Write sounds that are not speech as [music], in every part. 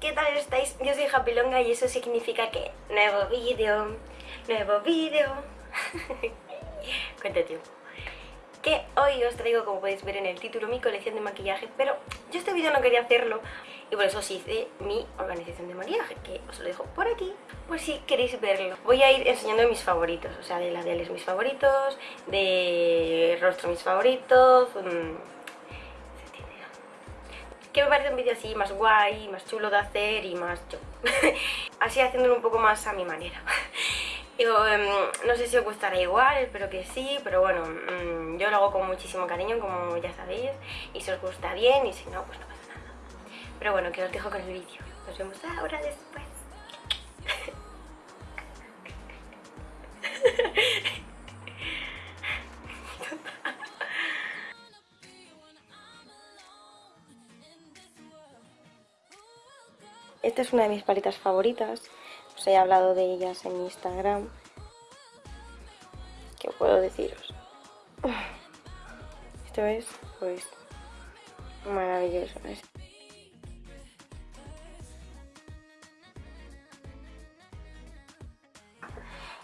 ¿qué tal estáis? Yo soy Japilonga y eso significa que nuevo vídeo, nuevo vídeo. [laughs] Cuánto tiempo. Que hoy os traigo, como podéis ver en el título, mi colección de maquillaje, pero yo este vídeo no quería hacerlo y por eso os hice mi organización de maquillaje, que os lo dejo por aquí, por si queréis verlo. Voy a ir enseñando mis favoritos, o sea, de labiales mis favoritos, de rostro mis favoritos... Mmm, que me parece un vídeo así más guay, más chulo de hacer y más yo. [laughs] así haciéndolo un poco más a mi manera. [laughs] Em, no sé si os gustará igual, espero que sí, pero bueno, mm, yo lo hago con muchísimo cariño, como ya sabéis, y si os gusta bien, y si no, pues no pasa nada. Pero bueno, que os dejo con el vídeo. Nos vemos ahora después. [laughs] Esta es una de mis paletas favoritas. Os he hablado de ellas en Instagram. ¿Qué puedo deciros? [sighs] Esto es, pues, maravilloso.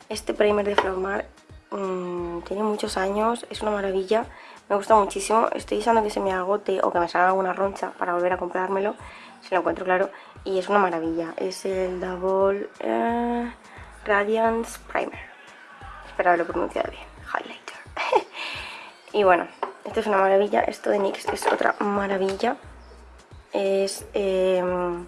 Este primer de Flormar mmm, tiene muchos años, es una maravilla, me gusta muchísimo. Estoy deseando que se me agote o que me salga alguna roncha para volver a comprármelo, si lo encuentro claro y es una maravilla. Es el Double eh, Radiance Primer. Espero haberlo pronunciado bien. Highlighter. [laughs] y bueno, esto es una maravilla. Esto de NYX es otra maravilla. Es... Em,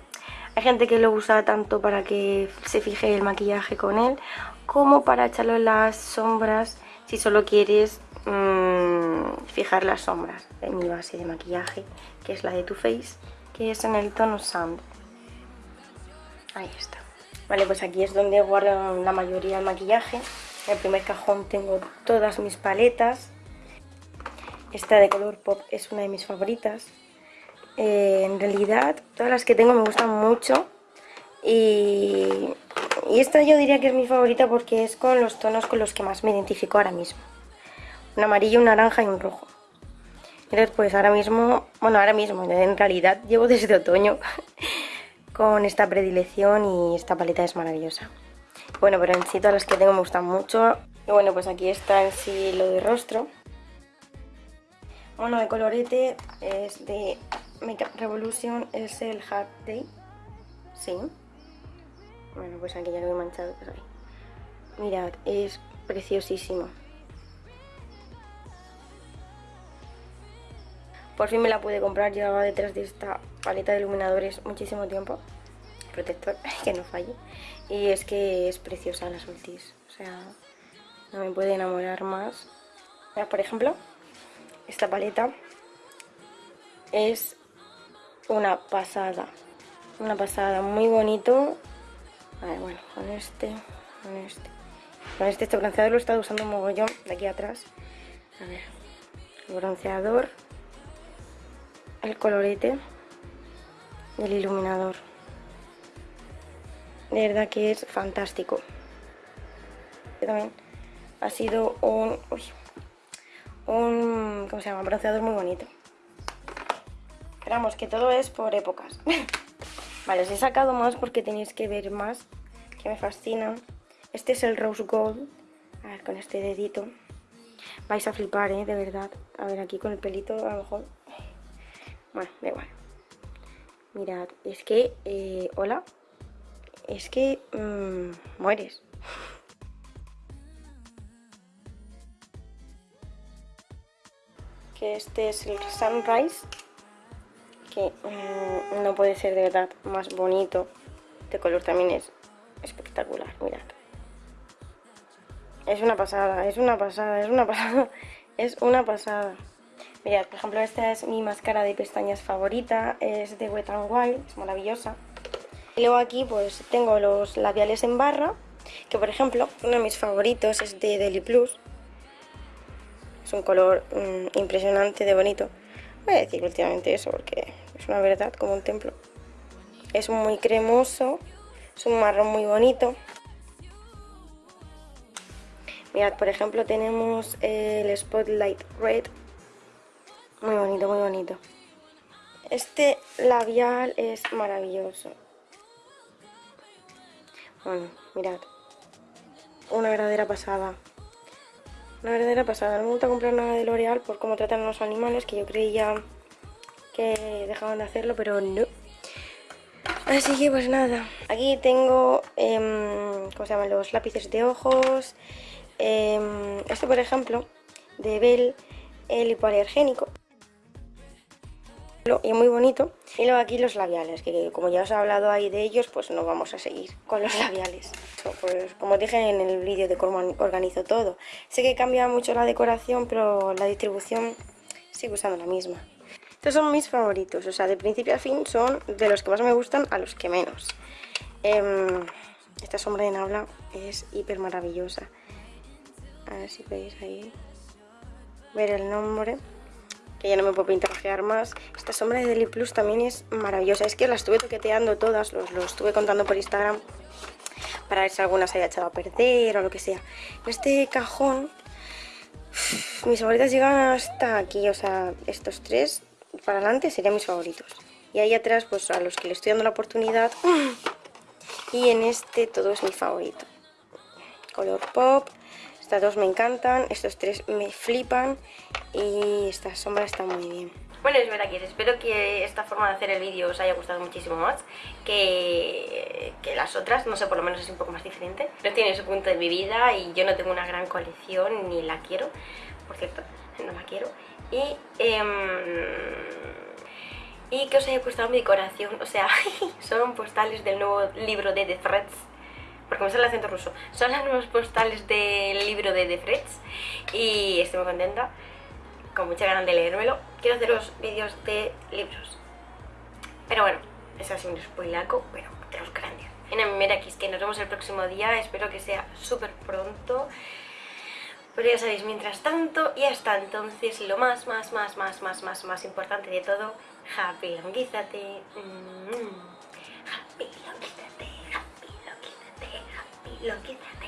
hay gente que lo usa tanto para que se fije el maquillaje con él como para echarlo en las sombras si solo quieres mm, fijar las sombras de mi base de maquillaje que es la de Too Faced que es en el tono Sand Ahí está. Vale, pues aquí es donde guardo la mayoría del maquillaje. En el primer cajón tengo todas mis paletas. Esta de color pop es una de mis favoritas. Eh, en realidad, todas las que tengo me gustan mucho. Y, y esta yo diría que es mi favorita porque es con los tonos con los que más me identifico ahora mismo. Un amarillo, un naranja y un rojo. Entonces, pues ahora mismo, bueno, ahora mismo, en realidad llevo desde otoño [laughs] con esta predilección y esta paleta es maravillosa. Bueno, pero en sí todas las que tengo me gustan mucho. Y bueno, pues aquí está en sí lo de rostro. Bueno, de colorete es de Revolution, es el Hard Day. Sí. Bueno, pues aquí ya lo he manchado. Pues Mirad, es preciosísimo. Por fin me la pude comprar, llevaba detrás de esta paleta de iluminadores muchísimo tiempo. Protector, [laughs] que no falle. Y es que es preciosa las ultis, o sea, no me puede enamorar más. por ejemplo, esta paleta es una pasada, una pasada, muy bonito. A ver, bueno, con este, con este. Con este, este bronceador lo he estado usando un mogollón de aquí atrás. A ver, bronceador el colorete del iluminador. De verdad que es fantástico. También ha sido un, un ¿cómo se llama? bronceador muy bonito. Esperamos que todo es por épocas. [laughs] vale, os he sacado más porque tenéis que ver más, que me fascinan. Este es el Rose Gold. A ver, con este dedito. Vais a flipar, ¿eh? De verdad. A ver, aquí con el pelito a lo mejor bueno, da igual. Mirad, es que... Eh, Hola. Es que... Mmm, mueres. Que este es el Sunrise. Que mmm, no puede ser de verdad más bonito. Este color también es espectacular, mirad. Es una pasada, es una pasada, es una pasada. [laughs] Es una pasada. Mirad, por ejemplo, esta es mi máscara de pestañas favorita, es de Wet n Wild, es maravillosa. Y luego aquí pues tengo los labiales en barra, que por ejemplo, uno de mis favoritos es de Deli Plus. Es un color mm, impresionante de bonito. Voy a decir últimamente eso porque es una verdad como un templo. Es muy cremoso, es un marrón muy bonito. Mirad, por ejemplo, tenemos el Spotlight Red, muy bonito, muy bonito. Este labial es maravilloso. Bueno, mirad. Una verdadera pasada. Una verdadera pasada. No me gusta comprar nada de L'Oreal por cómo tratan a los animales, que yo creía que dejaban de hacerlo, pero no. Así que pues nada. Aquí tengo, em, ¿cómo se llaman? Los lápices de ojos. Eh, este, por ejemplo, de Bell, el hipoalergénico y muy bonito. Y luego aquí los labiales, que como ya os he hablado ahí de ellos, pues no vamos a seguir con los labiales. Pues como dije en el vídeo de cómo organizo todo. Sé que cambia mucho la decoración, pero la distribución sigue usando la misma. Estos son mis favoritos, o sea, de principio a fin son de los que más me gustan a los que menos. Em, esta sombra de Nabla es hiper maravillosa. A ver si podéis ahí ver el nombre que ya no me puedo pintarjear más. Esta sombra de Deli Plus también es maravillosa. Es que la estuve toqueteando todas, los, estuve contando por Instagram para ver si alguna se haya echado a perder o lo que sea. Este cajón, mis favoritas llegan hasta aquí, o sea, estos tres para adelante serían mis favoritos. Y ahí atrás, pues a los que le estoy dando la oportunidad. Y en este todo es mi favorito. Color pop, estas dos me encantan, estos tres me flipan y esta sombra está muy bien. Bueno, es verdad que espero que esta forma de hacer el vídeo os haya gustado muchísimo más que, que, las otras, no sé, por lo menos es un poco más diferente. No tiene su punto de mi vida y yo no tengo una gran colección ni la quiero, por cierto, no la quiero. Y, eh, y que os haya gustado mi decoración, o sea, [laughs] son postales del nuevo libro de The Threads porque me sale el acento ruso. Son las nuevas postales del de The Freds y estoy muy contenta, con mucha ganas de leérmelo. Quiero haceros vídeos de libros. Pero bueno, es así un spoilaco, pero los grandes. En aquí, es que nos vemos el próximo día, espero que sea súper pronto. Pero ya sabéis, mientras tanto y hasta entonces, lo más, más, más, más, más, más, más importante de todo, happy longuízate. Mm -hmm. Happy longuízate. Look at that.